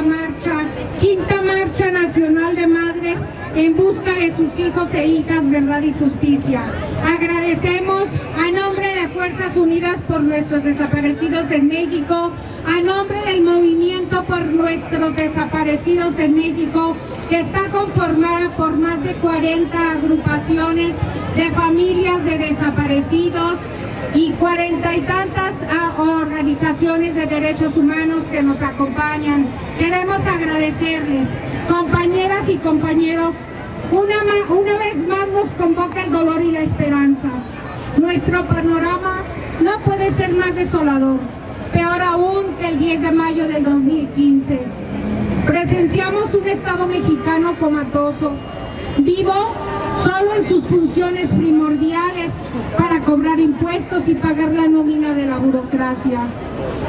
marcha, quinta marcha nacional de madres en busca de sus hijos e hijas, verdad y justicia. Agradecemos a nombre de Fuerzas Unidas por nuestros desaparecidos en México, a nombre del movimiento por nuestros desaparecidos en México, que está conformada por más de 40 agrupaciones de familias de desaparecidos, y cuarenta y tantas ah, organizaciones de derechos humanos que nos acompañan. Queremos agradecerles, compañeras y compañeros, una, una vez más nos convoca el dolor y la esperanza. Nuestro panorama no puede ser más desolador, peor aún que el 10 de mayo del 2015. Presenciamos un Estado mexicano comatoso, vivo solo en sus funciones primordiales para cobrar impuestos y pagar la nómina de la burocracia,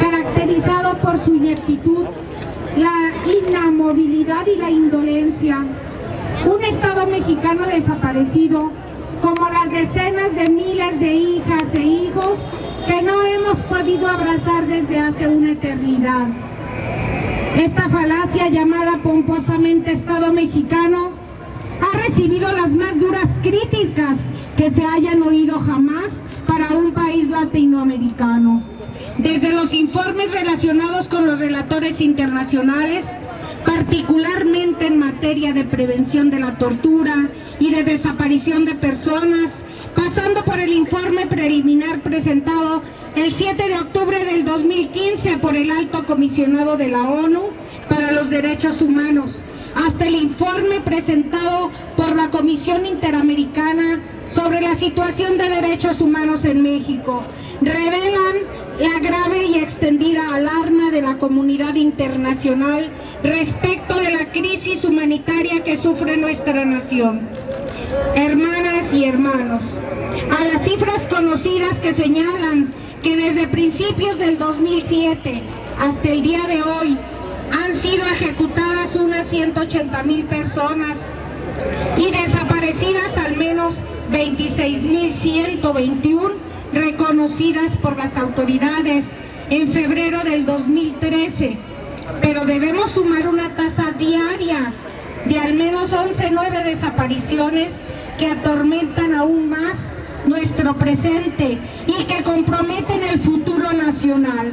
caracterizado por su ineptitud, la inamovilidad y la indolencia. Un Estado mexicano desaparecido, como las decenas de miles de hijas e hijos que no hemos podido abrazar desde hace una eternidad. Esta falacia llamada pomposamente Estado mexicano ha recibido las más críticas que se hayan oído jamás para un país latinoamericano. Desde los informes relacionados con los relatores internacionales, particularmente en materia de prevención de la tortura y de desaparición de personas, pasando por el informe preliminar presentado el 7 de octubre del 2015 por el Alto Comisionado de la ONU para los Derechos Humanos, hasta el informe presentado por la Comisión Interamericana sobre la situación de derechos humanos en México. Revelan la grave y extendida alarma de la comunidad internacional respecto de la crisis humanitaria que sufre nuestra nación. Hermanas y hermanos, a las cifras conocidas que señalan que desde principios del 2007 hasta el día de hoy han sido ejecutadas unas 180 mil personas y desaparecidas al menos 26.121 reconocidas por las autoridades en febrero del 2013. Pero debemos sumar una tasa diaria de al menos 11 nueve desapariciones que atormentan aún más nuestro presente y que comprometen el futuro nacional.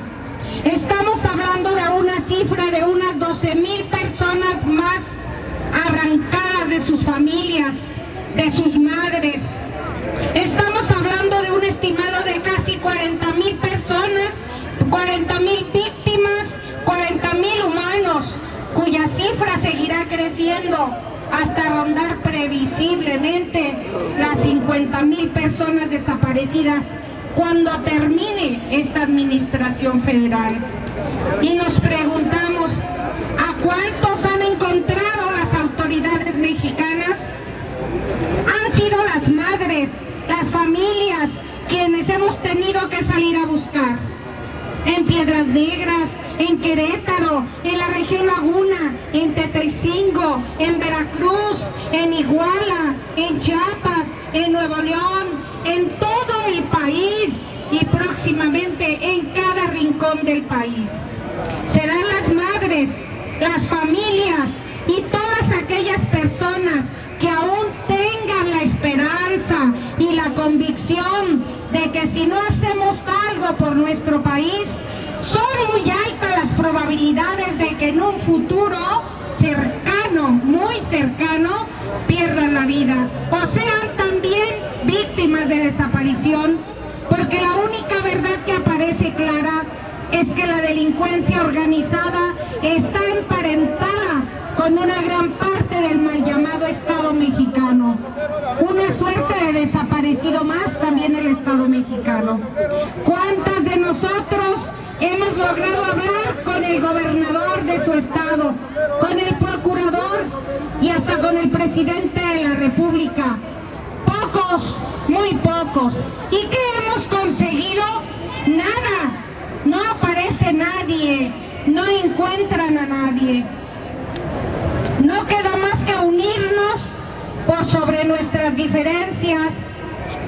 Estamos hablando de una cifra de unas 12 mil personas más arrancadas de sus familias, de sus madres. Estamos hablando de un estimado de casi 40 mil personas, 40 mil víctimas, 40 mil humanos, cuya cifra seguirá creciendo hasta rondar previsiblemente las 50 mil personas desaparecidas cuando termine esta administración federal. Y nos preguntamos, ¿a cuántos han encontrado las autoridades mexicanas? Han sido las madres, las familias, quienes hemos tenido que salir a buscar. En Piedras Negras, en Querétaro, en la región Laguna, en Tetelcingo, en Veracruz, en Iguala, en Chiapas, en Nuevo León, en todo el país y próximamente en cada rincón del país. Serán las madres, las familias y todas aquellas personas que aún tengan la esperanza y la convicción de que si no hacemos algo por nuestro país, son muy altas las probabilidades de que en un futuro cercano, muy cercano, pierdan la vida o sean también víctimas de desaparición, porque la única verdad que aparece clara es que la delincuencia organizada está emparentada con una gran parte del mal llamado Estado mexicano. Una suerte de desaparecido más también el Estado mexicano. ¿Cuántas de nosotros hemos logrado hablar con el gobernador de su estado, con el procurador y hasta con el presidente de la República? Pocos, muy pocos. ¿Y qué hemos conseguido? Nada. No aparece nadie. No encuentran a nadie. No queda más que unirnos por sobre nuestras diferencias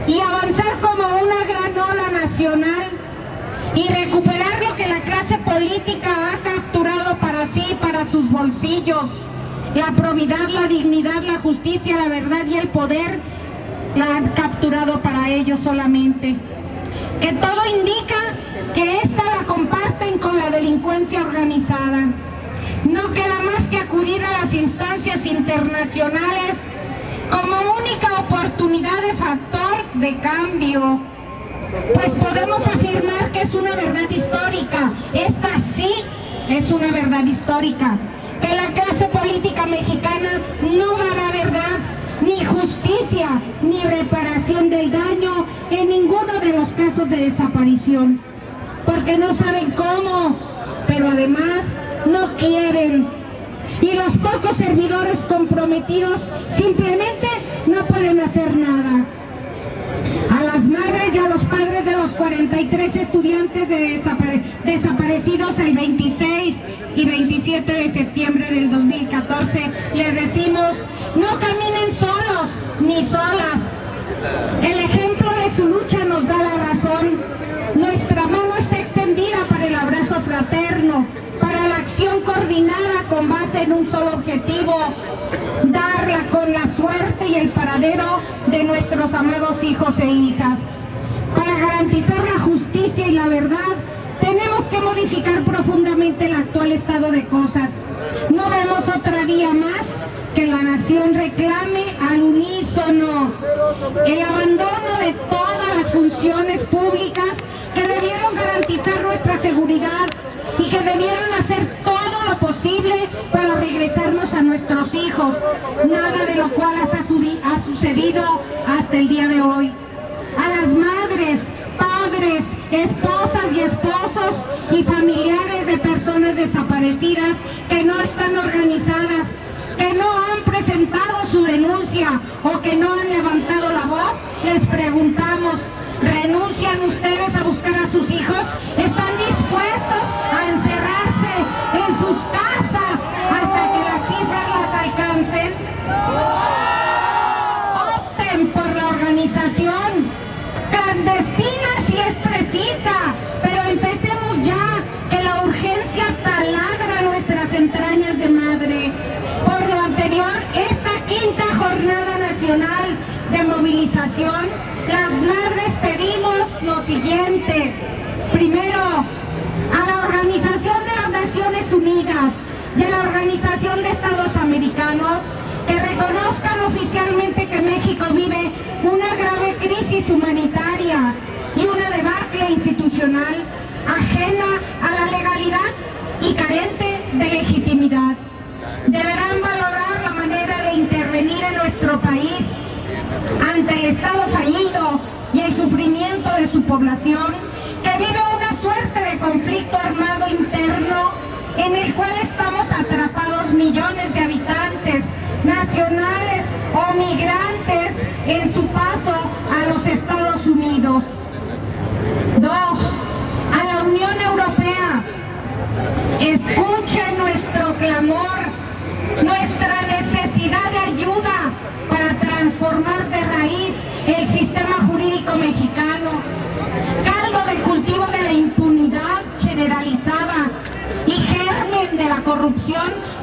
y avanzar como una gran ola nacional y recuperar lo que la clase política ha capturado para sí, para sus bolsillos. La probidad, la dignidad, la justicia, la verdad y el poder la han capturado para ellos solamente. Que todo indica que esta la comparten con la delincuencia organizada. No queda más que acudir a las instancias internacionales como única oportunidad de factor de cambio. Pues podemos afirmar que es una verdad histórica. Esta sí es una verdad histórica. Que la clase política mexicana no dará verdad, ni justicia, ni reparación del daño en ninguno de los casos de desaparición. Porque no saben cómo, pero además no quieren. Y los pocos servidores comprometidos simplemente no pueden hacer nada. A las madres y a los padres de los 43 estudiantes de desaparecidos el 26 y 27 de septiembre del 2014 les decimos, no caminen coordinada con base en un solo objetivo, darla con la suerte y el paradero de nuestros amados hijos e hijas. Para garantizar la justicia y la verdad, tenemos que modificar profundamente el actual estado de cosas. No vemos otra vía más que la nación reclame al unísono el abandono de todas las funciones públicas que debieron garantizar nuestra seguridad y que debieron hacer todo lo posible para regresarnos a nuestros hijos, nada de lo cual ha sucedido hasta el día de hoy. A las madres, padres, esposas y esposos y familiares de personas desaparecidas que no están organizadas, que no han presentado su denuncia o que no han levantado la voz, les preguntamos, ¿renuncian ustedes a buscar a sus hijos? ¿Están dispuestos a encerrarse en sus casas hasta que las cifras las alcancen? Opten por la organización clandestina si es precisa, pero empecemos ya, que la urgencia taladra nuestras entrañas de madre. Por lo anterior, esta quinta jornada nacional de movilización, las madres pedimos lo siguiente. Primero, a la Organización de las Naciones Unidas y a la Organización de Estados Americanos que reconozcan oficialmente que México vive una grave crisis humanitaria y una debacle institucional ajena a la legalidad y carente de legitimidad. Deberán Estado fallido y el sufrimiento de su población que vive una suerte de conflicto armado interno en el cual estamos atrapados millones de habitantes nacionales o migrantes en su paso a los Estados Unidos. Dos, a la Unión Europea, escuche nuestro clamor, nuestra necesidad de ayuda para transformar de raíz el sistema jurídico mexicano, caldo de cultivo de la impunidad generalizada y germen de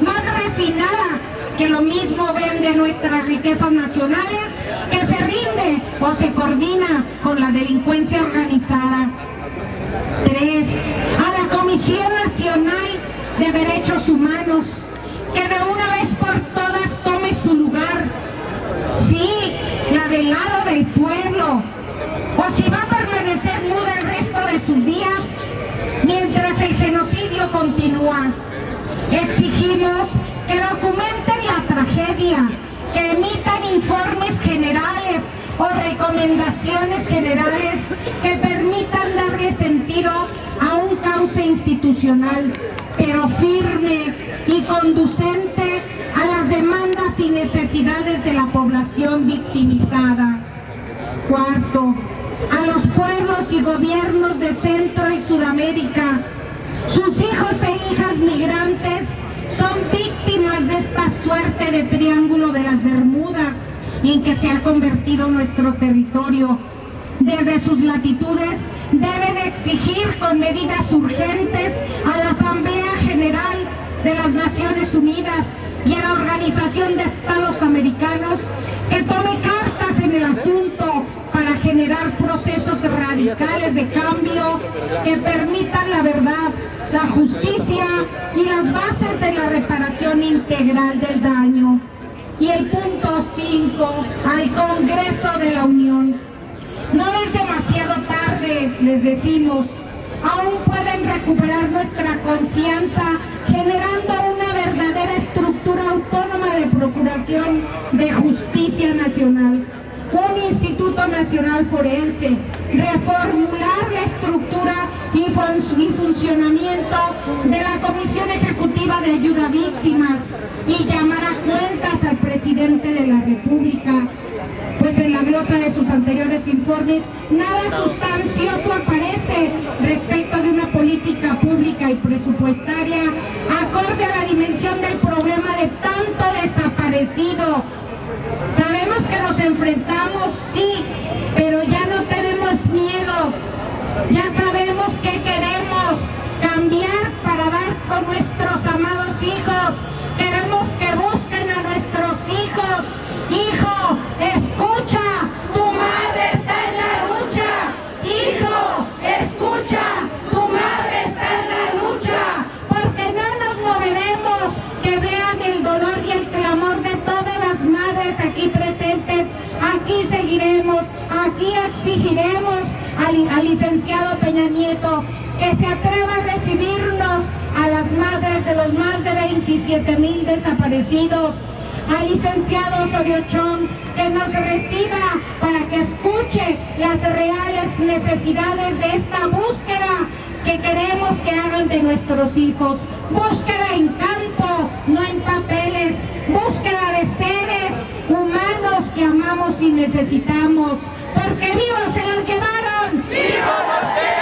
más refinada que lo mismo vende nuestras riquezas nacionales, que se rinde o se coordina con la delincuencia organizada. Tres, a la Comisión Nacional de Derechos Humanos, que de una vez por todas tome su lugar. Sí, la del lado del pueblo. O si va a permanecer muda el resto de sus días, mientras el genocidio continúa. Exigimos que documenten la tragedia, que emitan informes generales o recomendaciones generales que permitan darle sentido a un cauce institucional, pero firme y conducente a las demandas y necesidades de la población victimizada. Cuarto, a los pueblos y gobiernos de Centro y Sudamérica, sus hijos e hijas migrantes son víctimas de esta suerte de triángulo de las Bermudas en que se ha convertido nuestro territorio. Desde sus latitudes deben exigir con medidas urgentes a la Asamblea General de las Naciones Unidas y a la Organización de Estados Americanos que tome cartas en el asunto para generar procesos radicales de cambio que permitan la verdad, la justicia y las bases de la reparación integral del daño. Y el punto 5, al Congreso de la Unión. No es demasiado tarde, les decimos, aún pueden recuperar nuestra confianza generando una verdadera estructura autónoma de procuración de justicia nacional, un Instituto Nacional Forense, reformular la estructura y, funcionamiento de la Comisión Ejecutiva de Ayuda a Víctimas y llamar a cuentas al presidente de la República pues en la glosa de sus anteriores informes nada sustancioso aparece respecto de una política pública y presupuestaria acorde a la dimensión del problema de tanto desaparecido. Sabemos que nos enfrentamos, sí, aquí exigiremos al, licenciado Peña Nieto que se atreva a recibirnos a las madres de los más de 27 mil desaparecidos, al licenciado Soriochón que nos reciba para que escuche las reales necesidades de esta búsqueda que queremos que hagan de nuestros hijos. Búsqueda en campo, no en papeles, búsqueda de seres humanos que amamos y necesitamos los que vivos se los quemaron! ¡Vivos